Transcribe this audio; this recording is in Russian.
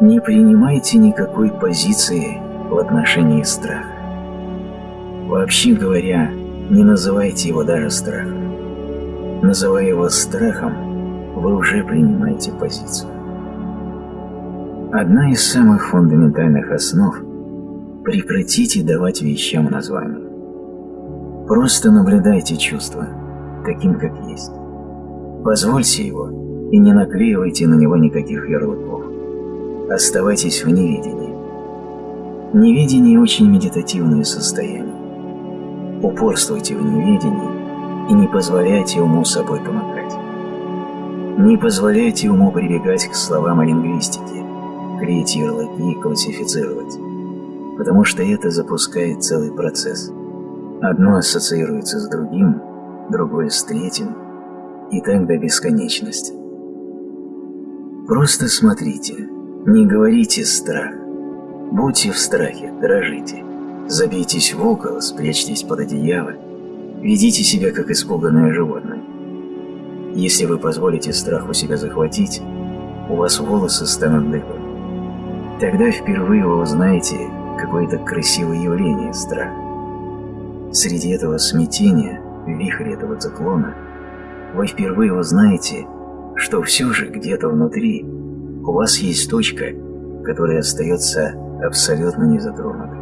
Не принимайте никакой позиции в отношении страха. Вообще говоря, не называйте его даже страхом. Называя его страхом, вы уже принимаете позицию. Одна из самых фундаментальных основ – прекратите давать вещам названия. Просто наблюдайте чувство, таким как есть. Позвольте его и не наклеивайте на него никаких ярлыков. Оставайтесь в невидении. Невидение – очень медитативное состояние. Упорствуйте в неведении и не позволяйте уму собой помогать. Не позволяйте уму прибегать к словам о лингвистике, клеить ярлыки и классифицировать, потому что это запускает целый процесс. Одно ассоциируется с другим, другое с третьим, и так до бесконечности. Просто смотрите, не говорите страх. Будьте в страхе, дрожите. Забейтесь в угол, спрячьтесь под одеяло. Ведите себя, как испуганное животное. Если вы позволите страху себя захватить, у вас волосы станут дыбом. Тогда впервые вы узнаете какое-то красивое явление страха. Среди этого смятения, вихря этого циклона, вы впервые узнаете, что все же где-то внутри у вас есть точка, которая остается абсолютно незатронутой.